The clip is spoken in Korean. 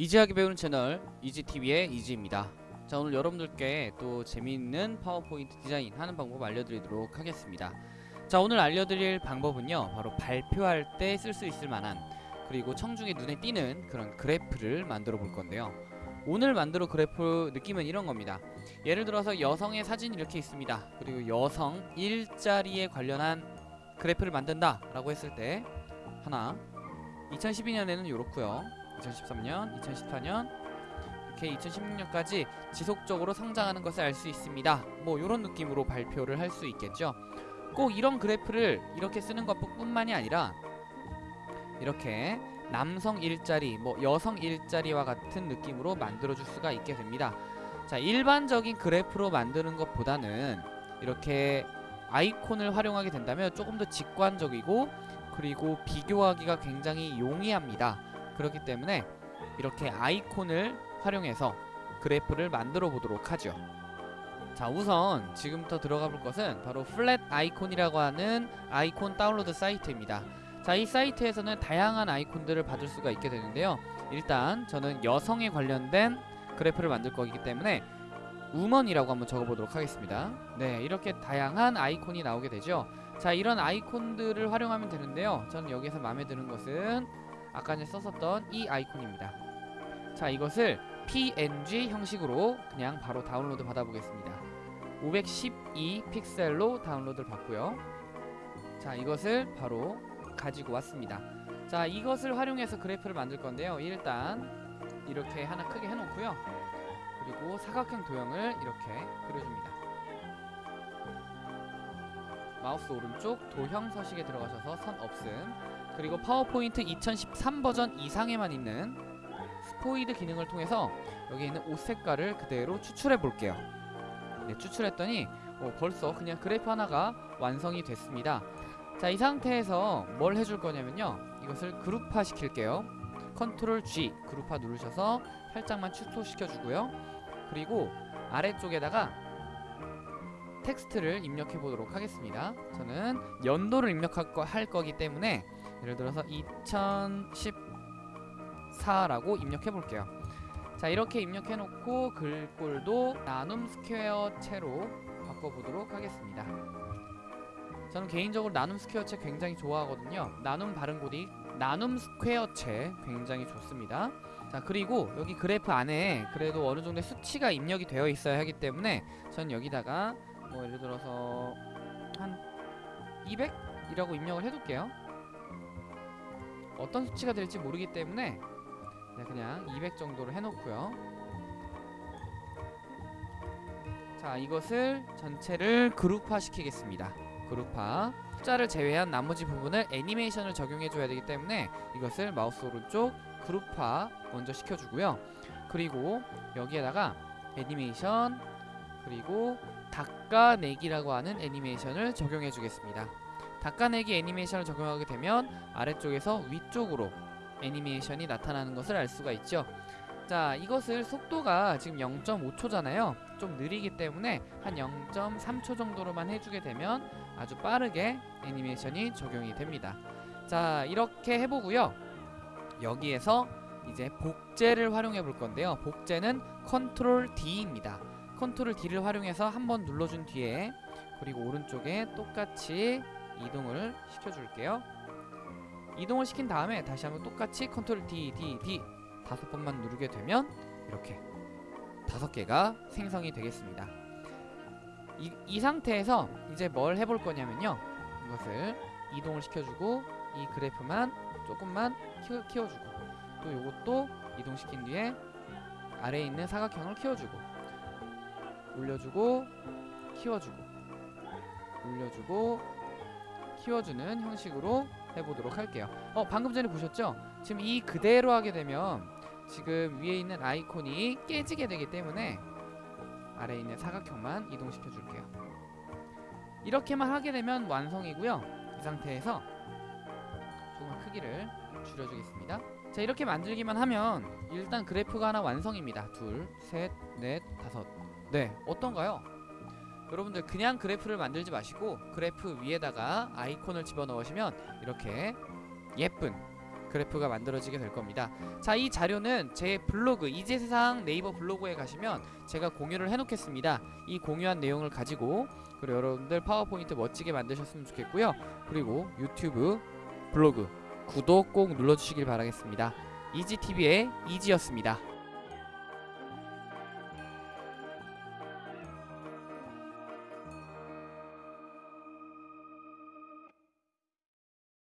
easy하게 배우는 채널 이지TV의 이지입니다. 자 오늘 여러분들께 또 재미있는 파워포인트 디자인 하는 방법 알려드리도록 하겠습니다. 자 오늘 알려드릴 방법은요 바로 발표할 때 쓸 수 있을 만한 그리고 청중의 눈에 띄는 그런 그래프를 만들어 볼 건데요. 오늘 만들어 그래프 느낌은 이런 겁니다. 예를 들어서 여성의 사진이 이렇게 있습니다. 그리고 여성 일자리에 관련한 그래프를 만든다 라고 했을 때 하나 2012년에는 이렇고요 2013년 2014년 이렇게 2016년까지 지속적으로 성장하는 것을 알 수 있습니다. 뭐 이런 느낌으로 발표를 할 수 있겠죠. 꼭 이런 그래프를 이렇게 쓰는 것뿐만이 아니라 이렇게 남성 일자리 뭐 여성 일자리와 같은 느낌으로 만들어 줄 수가 있게 됩니다. 자 일반적인 그래프로 만드는 것보다는 이렇게 아이콘을 활용하게 된다면 조금 더 직관적이고 그리고 비교하기가 굉장히 용이합니다 그렇기 때문에 이렇게 아이콘을 활용해서 그래프를 만들어 보도록 하죠. 자 우선 지금부터 들어가 볼 것은 바로 플랫 아이콘이라고 하는 아이콘 다운로드 사이트입니다. 자 이 사이트에서는 다양한 아이콘들을 받을 수가 있게 되는데요. 일단 저는 여성에 관련된 그래프를 만들 거기 때문에 우먼이라고 한번 적어보도록 하겠습니다. 네 이렇게 다양한 아이콘이 나오게 되죠. 자 이런 아이콘들을 활용하면 되는데요. 저는 여기서 마음에 드는 것은 아까 전에 썼었던 이 아이콘입니다. 자 이것을 png 형식으로 그냥 바로 다운로드 받아보겠습니다. 512 픽셀로 다운로드를 받고요. 자 이것을 바로 가지고 왔습니다. 자 이것을 활용해서 그래프를 만들 건데요. 일단 이렇게 하나 크게 해놓고요. 그리고 사각형 도형을 이렇게 그려줍니다 마우스 오른쪽 도형 서식에 들어가셔서 선 없음. 그리고 파워포인트 2013 버전 이상에만 있는 스포이드 기능을 통해서 여기 있는 옷 색깔을 그대로 추출해 볼게요. 네, 추출했더니 어, 벌써 그냥 그래프 하나가 완성이 됐습니다. 자 이 상태에서 뭘 해줄 거냐면요. 이것을 그룹화 시킬게요. control G 그룹화 누르셔서 살짝만 축소시켜 주고요. 그리고 아래쪽에다가 텍스트를 입력해 보도록 하겠습니다. 저는 연도를 입력할 거, 할 거기 때문에 예를 들어서 2014라고 입력해 볼게요. 자 이렇게 입력해 놓고 글꼴도 나눔 스퀘어체로 바꿔보도록 하겠습니다. 저는 개인적으로 나눔 스퀘어체 굉장히 좋아하거든요. 나눔 바른 고딕 나눔 스퀘어체 굉장히 좋습니다. 자 그리고 여기 그래프 안에 그래도 어느 정도의 수치가 입력이 되어 있어야 하기 때문에 전 여기다가 뭐 예를 들어서 한 200이라고 입력을 해둘게요. 어떤 수치가 될지 모르기 때문에 네, 그냥 200 정도로 해놓고요. 자 이것을 전체를 그룹화 시키겠습니다. 그룹화. 숫자를 제외한 나머지 부분을 애니메이션을 적용해 줘야 되기 때문에 이것을 마우스 오른쪽 그룹화 먼저 시켜주고요. 그리고 여기에다가 애니메이션 그리고 닦아내기라고 하는 애니메이션을 적용해 주겠습니다. 닦아내기 애니메이션을 적용하게 되면 아래쪽에서 위쪽으로 애니메이션이 나타나는 것을 알 수가 있죠. 자 이것을 속도가 지금 0.5초잖아요. 좀 느리기 때문에 한 0.3초 정도로만 해주게 되면 아주 빠르게 애니메이션이 적용이 됩니다. 자 이렇게 해보고요. 여기에서 이제 복제를 활용해 볼 건데요. 복제는 Control D입니다 Control D를 활용해서 한 번 눌러준 뒤에 그리고 오른쪽에 똑같이 이동을 시켜줄게요. 이동을 시킨 다음에 다시 한번 똑같이 컨트롤 D, D, D 다섯 번만 누르게 되면 이렇게 다섯 개가 생성이 되겠습니다. 이, 이 상태에서 이제 뭘 해볼 거냐면요. 이것을 이동을 시켜주고 이 그래프만 조금만 키워, 키워주고 또 요것도 이동시킨 뒤에 아래에 있는 사각형을 키워주고 올려주고 키워주고. 올려주고 키워주는 형식으로 해보도록 할게요. 어 방금 전에 보셨죠? 지금 이 그대로 하게 되면 지금 위에 있는 아이콘이 깨지게 되기 때문에 아래에 있는 사각형만 이동시켜 줄게요. 이렇게만 하게 되면 완성이고요. 이 상태에서 조금 크기를 줄여주겠습니다 자 이렇게 만들기만 하면 일단 그래프가 하나 완성입니다. 둘, 셋, 넷, 다섯. 네 어떤가요? 여러분들 그냥 그래프를 만들지 마시고 그래프 위에다가 아이콘을 집어넣으시면 이렇게 예쁜 그래프가 만들어지게 될 겁니다. 자 이 자료는 제 블로그 이제세상 네이버 블로그에 가시면 제가 공유를 해놓겠습니다. 이 공유한 내용을 가지고 그리고 여러분들 파워포인트 멋지게 만드셨으면 좋겠고요. 그리고 유튜브 블로그 구독 꼭 눌러주시길 바라겠습니다. 이지TV의 이지였습니다.